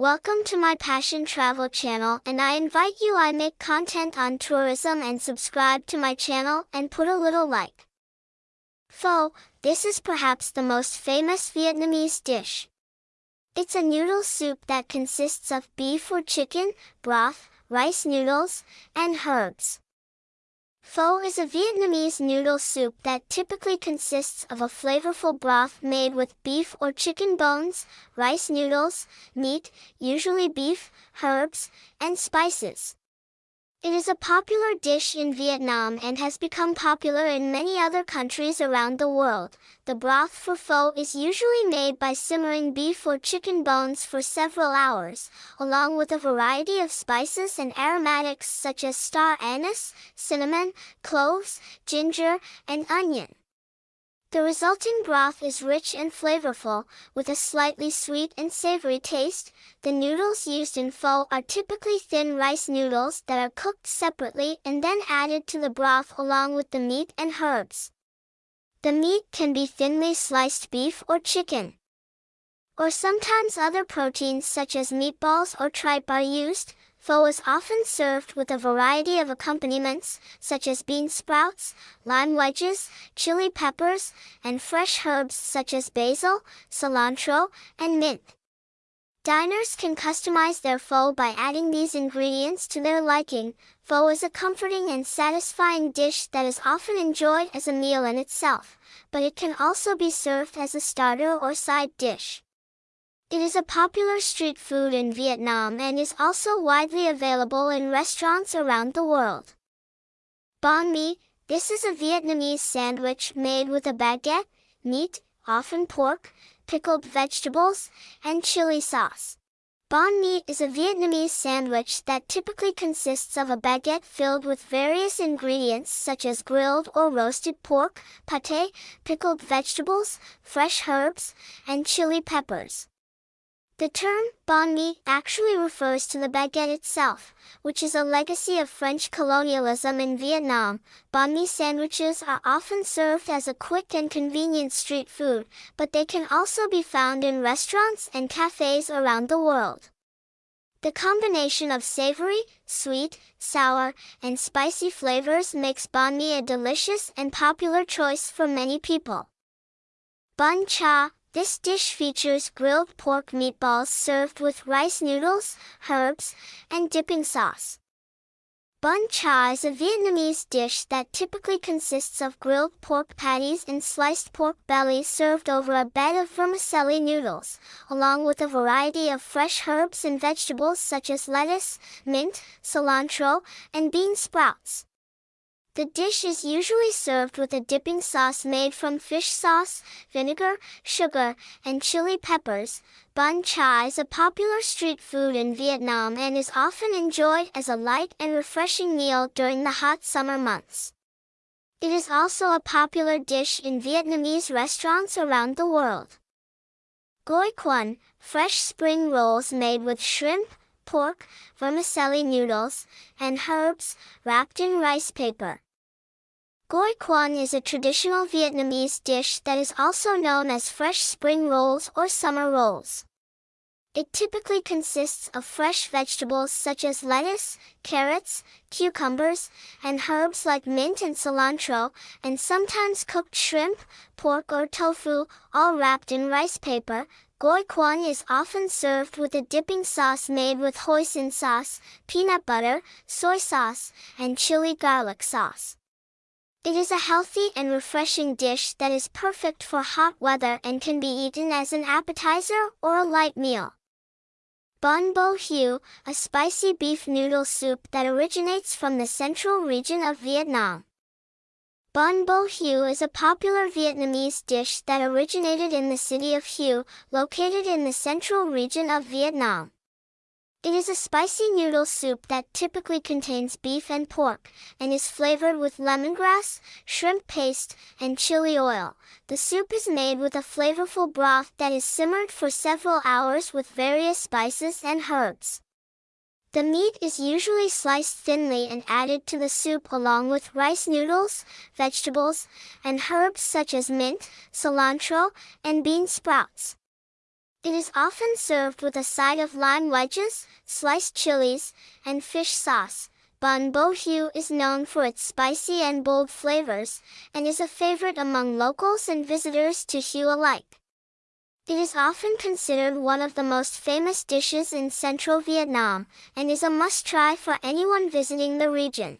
Welcome to my Passion Travel channel and I invite you I make content on tourism and subscribe to my channel and put a little like. Pho, this is perhaps the most famous Vietnamese dish. It's a noodle soup that consists of beef or chicken, broth, rice noodles, and herbs. Pho is a Vietnamese noodle soup that typically consists of a flavorful broth made with beef or chicken bones, rice noodles, meat, usually beef, herbs, and spices. It is a popular dish in Vietnam and has become popular in many other countries around the world. The broth for pho is usually made by simmering beef or chicken bones for several hours, along with a variety of spices and aromatics such as star anise, cinnamon, cloves, ginger, and onion. The resulting broth is rich and flavorful, with a slightly sweet and savory taste. The noodles used in pho are typically thin rice noodles that are cooked separately and then added to the broth along with the meat and herbs. The meat can be thinly sliced beef or chicken. Or sometimes other proteins such as meatballs or tripe are used, Pho is often served with a variety of accompaniments, such as bean sprouts, lime wedges, chili peppers, and fresh herbs such as basil, cilantro, and mint. Diners can customize their pho by adding these ingredients to their liking. Pho is a comforting and satisfying dish that is often enjoyed as a meal in itself, but it can also be served as a starter or side dish. It is a popular street food in Vietnam and is also widely available in restaurants around the world. Banh mi, this is a Vietnamese sandwich made with a baguette, meat, often pork, pickled vegetables, and chili sauce. Banh mi is a Vietnamese sandwich that typically consists of a baguette filled with various ingredients such as grilled or roasted pork, pate, pickled vegetables, fresh herbs, and chili peppers. The term banh mi actually refers to the baguette itself, which is a legacy of French colonialism in Vietnam. Banh mi sandwiches are often served as a quick and convenient street food, but they can also be found in restaurants and cafes around the world. The combination of savory, sweet, sour, and spicy flavors makes banh mi a delicious and popular choice for many people. Bun cha, this dish features grilled pork meatballs served with rice noodles, herbs, and dipping sauce. Bun cha is a Vietnamese dish that typically consists of grilled pork patties and sliced pork belly served over a bed of vermicelli noodles, along with a variety of fresh herbs and vegetables such as lettuce, mint, cilantro, and bean sprouts. The dish is usually served with a dipping sauce made from fish sauce, vinegar, sugar, and chili peppers. Bun cha is a popular street food in Vietnam and is often enjoyed as a light and refreshing meal during the hot summer months. It is also a popular dish in Vietnamese restaurants around the world. Goi cuon, fresh spring rolls made with shrimp, pork, vermicelli noodles, and herbs, wrapped in rice paper. Goi cuon is a traditional Vietnamese dish that is also known as fresh spring rolls or summer rolls. It typically consists of fresh vegetables such as lettuce, carrots, cucumbers, and herbs like mint and cilantro, and sometimes cooked shrimp, pork or tofu, all wrapped in rice paper. Goi cuon is often served with a dipping sauce made with hoisin sauce, peanut butter, soy sauce, and chili garlic sauce. It is a healthy and refreshing dish that is perfect for hot weather and can be eaten as an appetizer or a light meal. Bun bo Hue, a spicy beef noodle soup that originates from the central region of Vietnam. Bun bo Hue is a popular Vietnamese dish that originated in the city of Hue, located in the central region of Vietnam. It is a spicy noodle soup that typically contains beef and pork, and is flavored with lemongrass, shrimp paste, and chili oil. The soup is made with a flavorful broth that is simmered for several hours with various spices and herbs. The meat is usually sliced thinly and added to the soup along with rice noodles, vegetables, and herbs such as mint, cilantro, and bean sprouts. It is often served with a side of lime wedges, sliced chilies, and fish sauce. Bun bo Hue is known for its spicy and bold flavors, and is a favorite among locals and visitors to Hue alike. It is often considered one of the most famous dishes in central Vietnam, and is a must-try for anyone visiting the region.